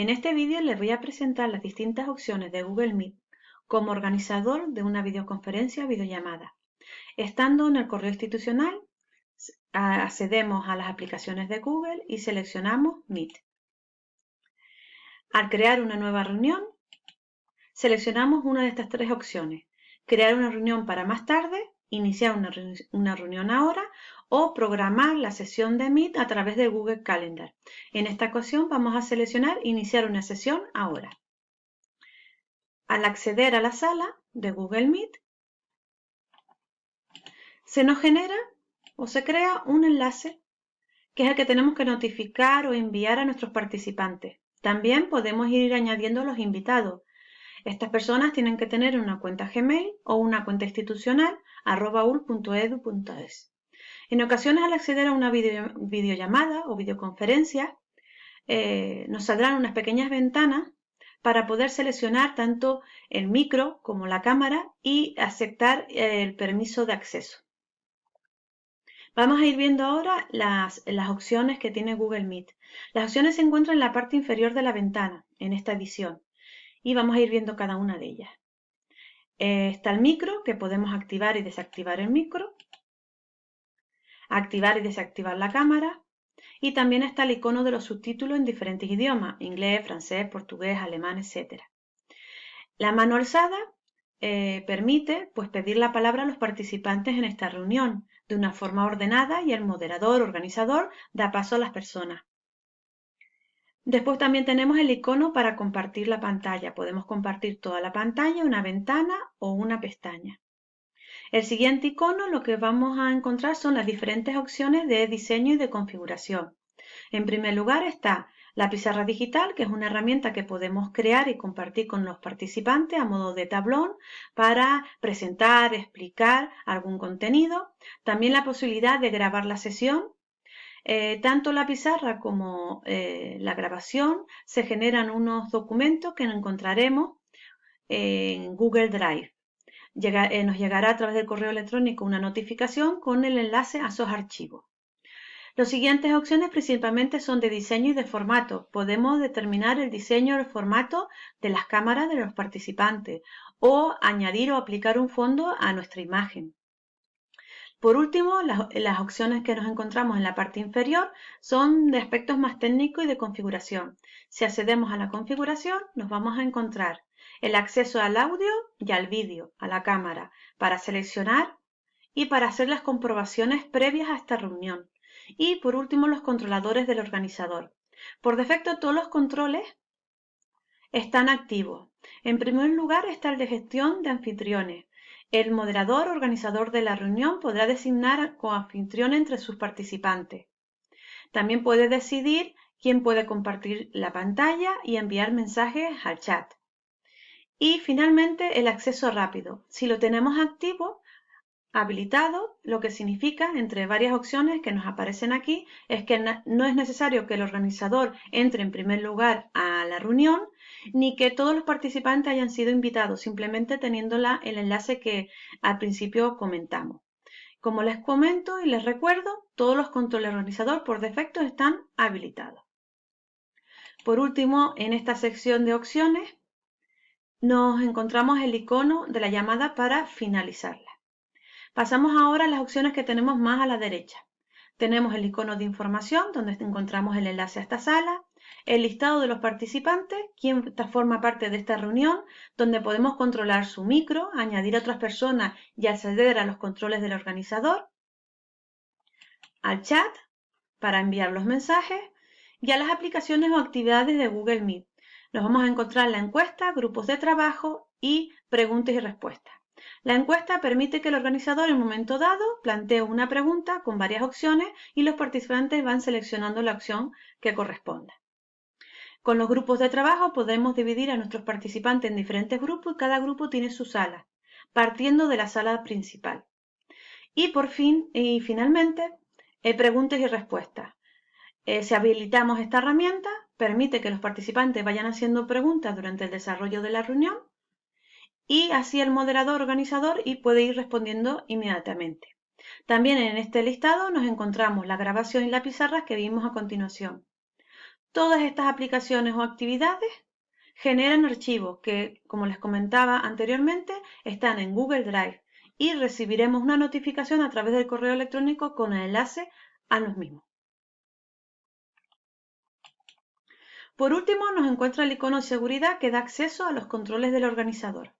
En este vídeo les voy a presentar las distintas opciones de Google Meet como organizador de una videoconferencia o videollamada. Estando en el correo institucional, accedemos a las aplicaciones de Google y seleccionamos Meet. Al crear una nueva reunión, seleccionamos una de estas tres opciones. Crear una reunión para más tarde, iniciar una, reunión ahora o programar la sesión de Meet a través de Google Calendar. En esta ocasión vamos a seleccionar iniciar una sesión ahora. Al acceder a la sala de Google Meet, se nos genera o se crea un enlace que es el que tenemos que notificar o enviar a nuestros participantes. También podemos ir añadiendo los invitados. Estas personas tienen que tener una cuenta Gmail o una cuenta institucional arrobaul.edu.es. En ocasiones al acceder a una videollamada o videoconferencia, eh, nos saldrán unas pequeñas ventanas para poder seleccionar tanto el micro como la cámara y aceptar el permiso de acceso. Vamos a ir viendo ahora las, opciones que tiene Google Meet. Las opciones se encuentran en la parte inferior de la ventana, en esta edición, y vamos a ir viendo cada una de ellas. Eh, está el micro, que podemos activar y desactivar el micro activar y desactivar la cámara. Y también está el icono de los subtítulos en diferentes idiomas, inglés, francés, portugués, alemán, etc. La mano alzada eh, permite pues, pedir la palabra a los participantes en esta reunión de una forma ordenada y el moderador, organizador, da paso a las personas. Después también tenemos el icono para compartir la pantalla. Podemos compartir toda la pantalla, una ventana o una pestaña. El siguiente icono lo que vamos a encontrar son las diferentes opciones de diseño y de configuración. En primer lugar está la pizarra digital, que es una herramienta que podemos crear y compartir con los participantes a modo de tablón para presentar, explicar algún contenido. También la posibilidad de grabar la sesión. Eh, tanto la pizarra como eh, la grabación se generan unos documentos que encontraremos en Google Drive. Eh, nos llegará a través del correo electrónico una notificación con el enlace a esos archivos. Las siguientes opciones principalmente son de diseño y de formato. Podemos determinar el diseño y el formato de las cámaras de los participantes o añadir o aplicar un fondo a nuestra imagen. Por último, las, opciones que nos encontramos en la parte inferior son de aspectos más técnicos y de configuración. Si accedemos a la configuración, nos vamos a encontrar el acceso al audio y al vídeo, a la cámara, para seleccionar y para hacer las comprobaciones previas a esta reunión. Y por último, los controladores del organizador. Por defecto, todos los controles están activos. En primer lugar está el de gestión de anfitriones. El moderador organizador de la reunión podrá designar anfitrión entre sus participantes. También puede decidir quién puede compartir la pantalla y enviar mensajes al chat. Y finalmente el acceso rápido. Si lo tenemos activo, habilitado, lo que significa, entre varias opciones que nos aparecen aquí, es que no es necesario que el organizador entre en primer lugar a la reunión, ni que todos los participantes hayan sido invitados, simplemente teniendo el enlace que al principio comentamos. Como les comento y les recuerdo, todos los controles organizador por defecto están habilitados. Por último, en esta sección de opciones nos encontramos el icono de la llamada para finalizarla. Pasamos ahora a las opciones que tenemos más a la derecha. Tenemos el icono de información, donde encontramos el enlace a esta sala, el listado de los participantes, quien forma parte de esta reunión, donde podemos controlar su micro, añadir a otras personas y acceder a los controles del organizador, al chat para enviar los mensajes y a las aplicaciones o actividades de Google Meet, nos vamos a encontrar la encuesta, grupos de trabajo y preguntas y respuestas. La encuesta permite que el organizador en un momento dado plantee una pregunta con varias opciones y los participantes van seleccionando la opción que corresponda. Con los grupos de trabajo podemos dividir a nuestros participantes en diferentes grupos y cada grupo tiene su sala, partiendo de la sala principal. Y por fin, y finalmente, eh, preguntas y respuestas. Eh, si habilitamos esta herramienta, permite que los participantes vayan haciendo preguntas durante el desarrollo de la reunión y así el moderador organizador y puede ir respondiendo inmediatamente. También en este listado nos encontramos la grabación y la pizarra que vimos a continuación. Todas estas aplicaciones o actividades generan archivos que, como les comentaba anteriormente, están en Google Drive y recibiremos una notificación a través del correo electrónico con el enlace a los mismos. Por último, nos encuentra el icono de seguridad que da acceso a los controles del organizador.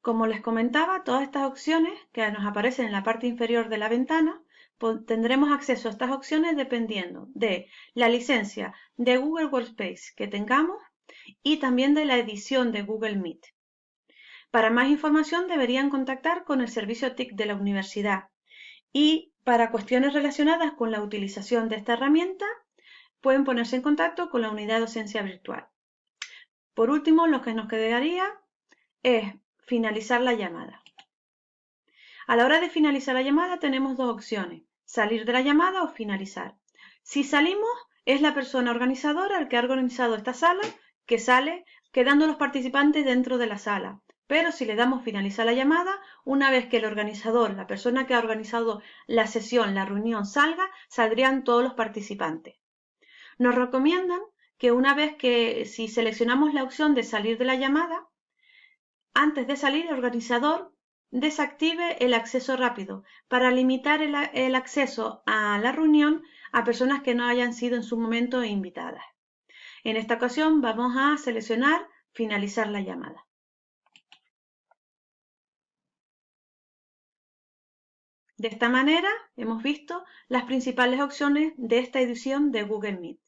Como les comentaba, todas estas opciones que nos aparecen en la parte inferior de la ventana, tendremos acceso a estas opciones dependiendo de la licencia de Google Workspace que tengamos y también de la edición de Google Meet. Para más información deberían contactar con el servicio TIC de la universidad y para cuestiones relacionadas con la utilización de esta herramienta pueden ponerse en contacto con la unidad de docencia virtual. Por último, lo que nos quedaría es finalizar la llamada. A la hora de finalizar la llamada tenemos dos opciones, salir de la llamada o finalizar. Si salimos, es la persona organizadora el que ha organizado esta sala que sale quedando los participantes dentro de la sala. Pero si le damos finalizar la llamada, una vez que el organizador, la persona que ha organizado la sesión, la reunión salga, saldrían todos los participantes. Nos recomiendan que una vez que si seleccionamos la opción de salir de la llamada, antes de salir el organizador desactive el acceso rápido para limitar el, acceso a la reunión a personas que no hayan sido en su momento invitadas. En esta ocasión vamos a seleccionar finalizar la llamada. De esta manera hemos visto las principales opciones de esta edición de Google Meet.